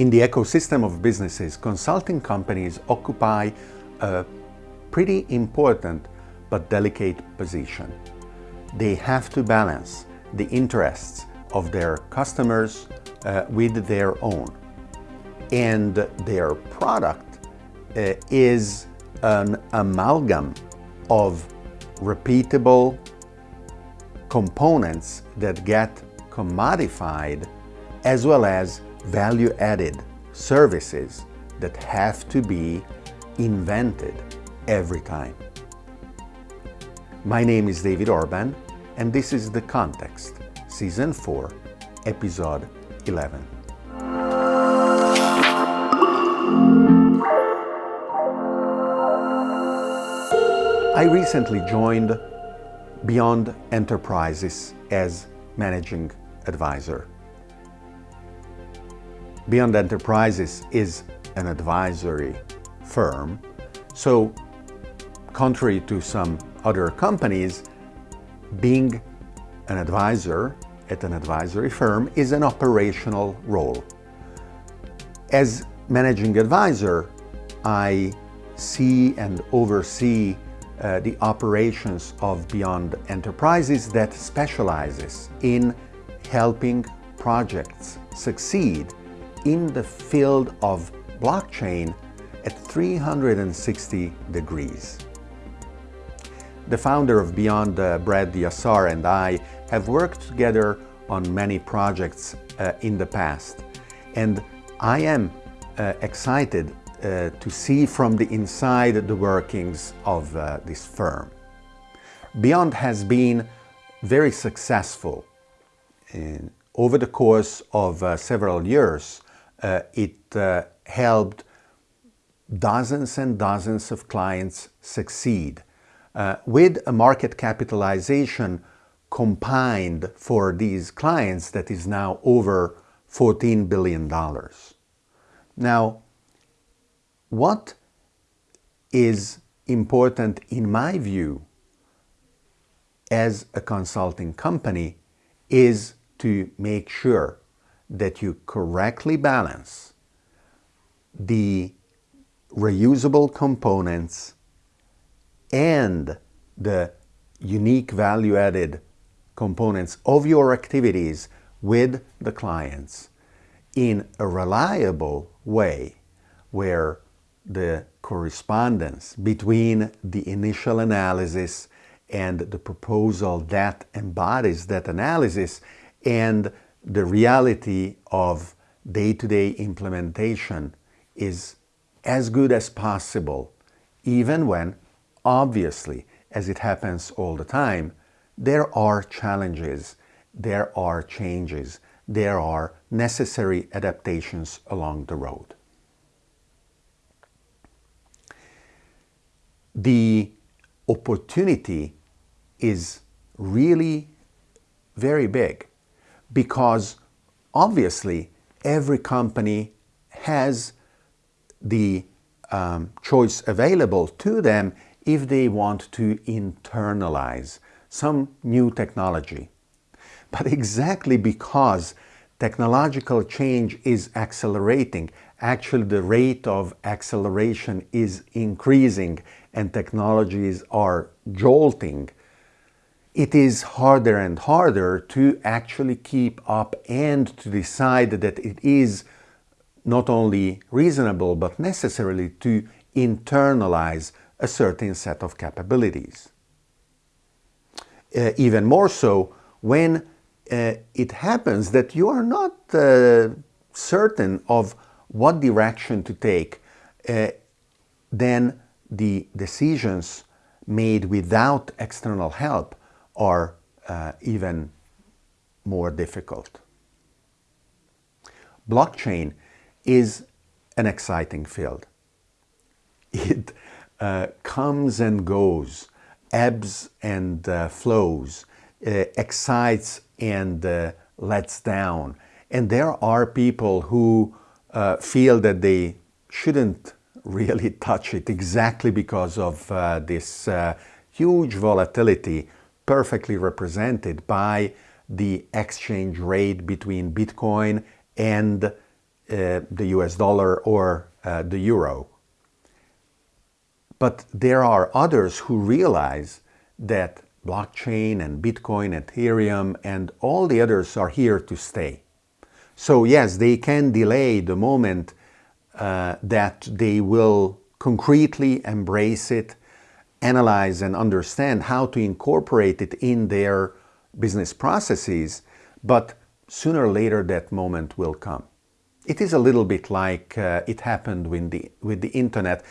In the ecosystem of businesses, consulting companies occupy a pretty important but delicate position. They have to balance the interests of their customers uh, with their own. And their product uh, is an amalgam of repeatable components that get commodified as well as value-added services that have to be invented every time. My name is David Orban and this is The Context, Season 4, Episode 11. I recently joined Beyond Enterprises as Managing Advisor. Beyond Enterprises is an advisory firm, so contrary to some other companies, being an advisor at an advisory firm is an operational role. As managing advisor, I see and oversee uh, the operations of Beyond Enterprises that specializes in helping projects succeed in the field of blockchain at 360 degrees. The founder of Beyond, uh, Brad Yasar, and I have worked together on many projects uh, in the past. And I am uh, excited uh, to see from the inside the workings of uh, this firm. Beyond has been very successful. In, over the course of uh, several years, uh, it uh, helped dozens and dozens of clients succeed uh, with a market capitalization combined for these clients that is now over $14 billion. Now, what is important in my view as a consulting company is to make sure that you correctly balance the reusable components and the unique value-added components of your activities with the clients in a reliable way where the correspondence between the initial analysis and the proposal that embodies that analysis and the reality of day-to-day -day implementation is as good as possible, even when, obviously, as it happens all the time, there are challenges, there are changes, there are necessary adaptations along the road. the opportunity is really very big because obviously every company has the um, choice available to them if they want to internalize some new technology. But exactly because technological change is accelerating, actually the rate of acceleration is increasing and technologies are jolting, it is harder and harder to actually keep up and to decide that it is not only reasonable but necessarily to internalize a certain set of capabilities. Uh, even more so when uh, it happens that you are not uh, certain of what direction to take, uh, then the decisions made without external help are uh, even more difficult. Blockchain is an exciting field. It uh, comes and goes, ebbs and uh, flows, uh, excites and uh, lets down. And there are people who uh, feel that they shouldn't really touch it exactly because of this huge volatility perfectly represented by the exchange rate between Bitcoin and uh, the US dollar or uh, the euro. But there are others who realize that blockchain and Bitcoin, Ethereum, and all the others are here to stay. So yes, they can delay the moment uh, that they will concretely embrace it, analyze and understand how to incorporate it in their business processes, but sooner or later that moment will come. It is a little bit like uh, it happened with the, with the internet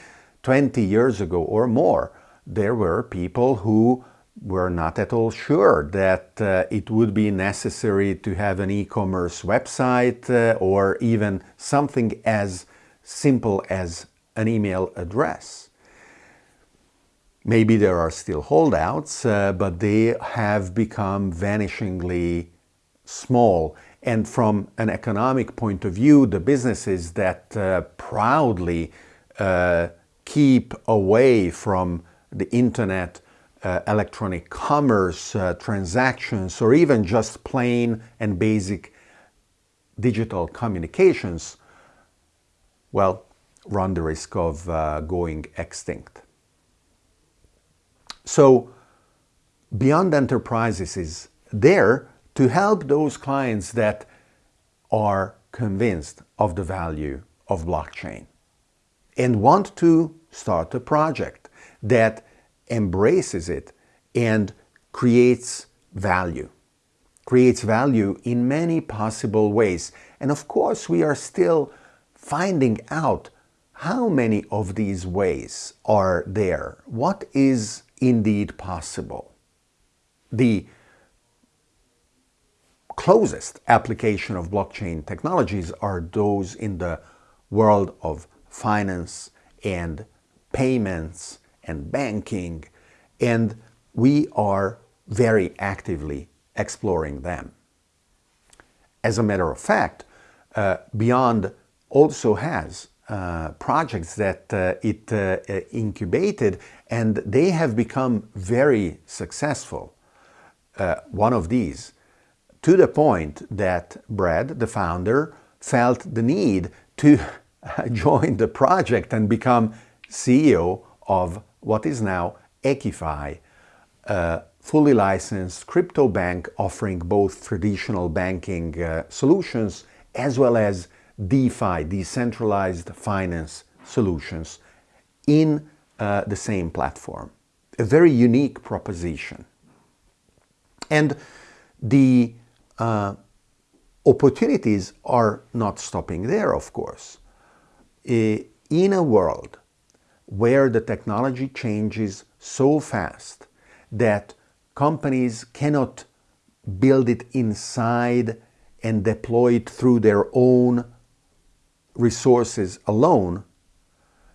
20 years ago or more. There were people who were not at all sure that uh, it would be necessary to have an e-commerce website uh, or even something as simple as an email address. Maybe there are still holdouts, uh, but they have become vanishingly small. And from an economic point of view, the businesses that uh, proudly uh, keep away from the internet uh, electronic commerce, uh, transactions, or even just plain and basic digital communications, well, run the risk of uh, going extinct. So, Beyond Enterprises is there to help those clients that are convinced of the value of blockchain and want to start a project that embraces it and creates value. Creates value in many possible ways. And of course, we are still finding out how many of these ways are there. What is indeed possible? The closest application of blockchain technologies are those in the world of finance and payments and banking, and we are very actively exploring them. As a matter of fact, uh, Beyond also has uh, projects that uh, it uh, incubated and they have become very successful. Uh, one of these, to the point that Brad, the founder, felt the need to join the project and become CEO of what is now EQIFI, a fully licensed crypto bank offering both traditional banking uh, solutions as well as DeFi, decentralized finance solutions in uh, the same platform. A very unique proposition. And the uh, opportunities are not stopping there, of course. In a world where the technology changes so fast that companies cannot build it inside and deploy it through their own resources alone,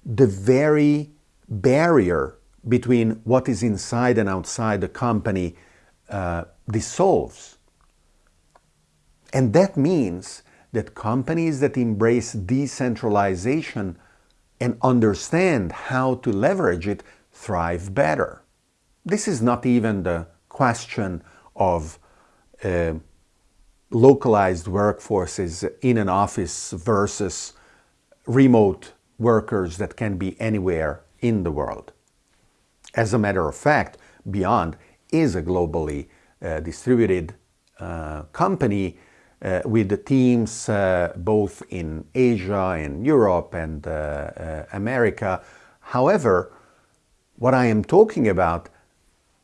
the very barrier between what is inside and outside the company uh, dissolves. And that means that companies that embrace decentralization and understand how to leverage it thrive better. This is not even the question of uh, localized workforces in an office versus remote workers that can be anywhere in the world. As a matter of fact, Beyond is a globally uh, distributed uh, company uh, with the teams uh, both in Asia and Europe and uh, uh, America. However, what I am talking about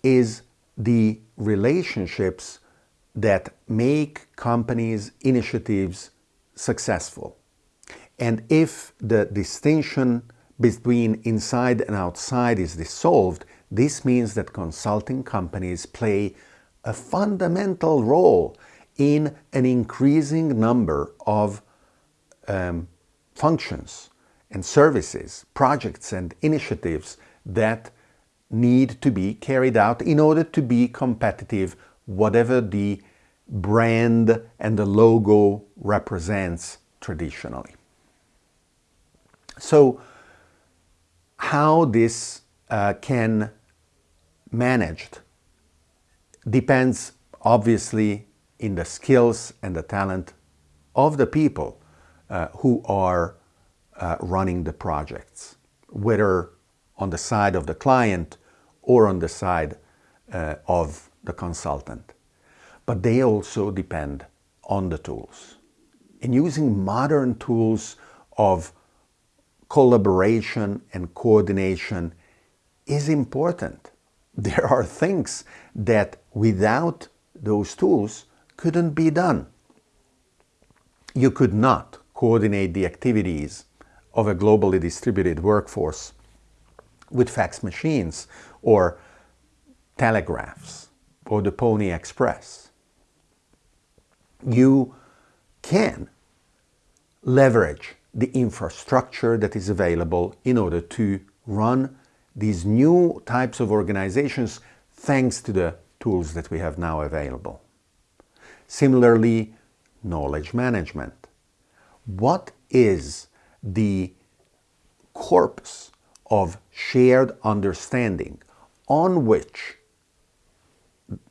is the relationships that make companies' initiatives successful. And if the distinction between inside and outside is dissolved, this means that consulting companies play a fundamental role in an increasing number of um, functions and services, projects and initiatives that need to be carried out in order to be competitive, whatever the brand and the logo represents traditionally. So how this uh, can managed depends obviously in the skills and the talent of the people uh, who are uh, running the projects, whether on the side of the client or on the side uh, of the consultant. But they also depend on the tools. In using modern tools of collaboration and coordination is important. There are things that without those tools couldn't be done. You could not coordinate the activities of a globally distributed workforce with fax machines or telegraphs or the Pony Express. You can leverage the infrastructure that is available in order to run these new types of organizations thanks to the tools that we have now available. Similarly, knowledge management. What is the corpus of shared understanding on which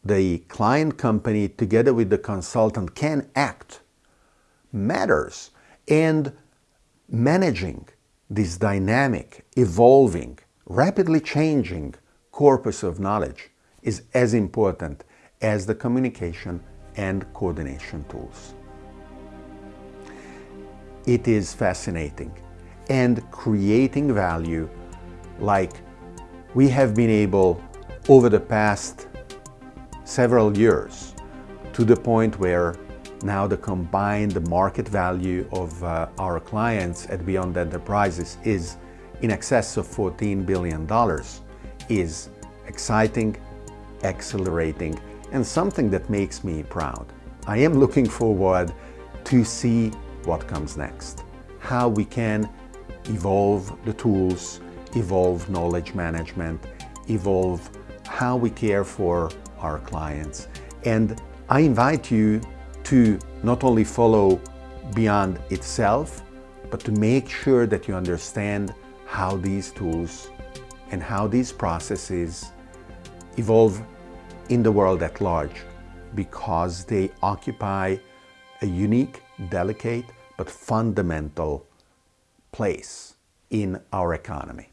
the client company together with the consultant can act matters and managing this dynamic, evolving, rapidly changing corpus of knowledge is as important as the communication and coordination tools. It is fascinating and creating value like we have been able over the past several years to the point where now the combined market value of uh, our clients at Beyond Enterprises is in excess of $14 billion is exciting, accelerating, and something that makes me proud. I am looking forward to see what comes next, how we can evolve the tools, evolve knowledge management, evolve how we care for our clients. And I invite you to not only follow Beyond itself, but to make sure that you understand how these tools and how these processes evolve in the world at large because they occupy a unique, delicate, but fundamental place in our economy.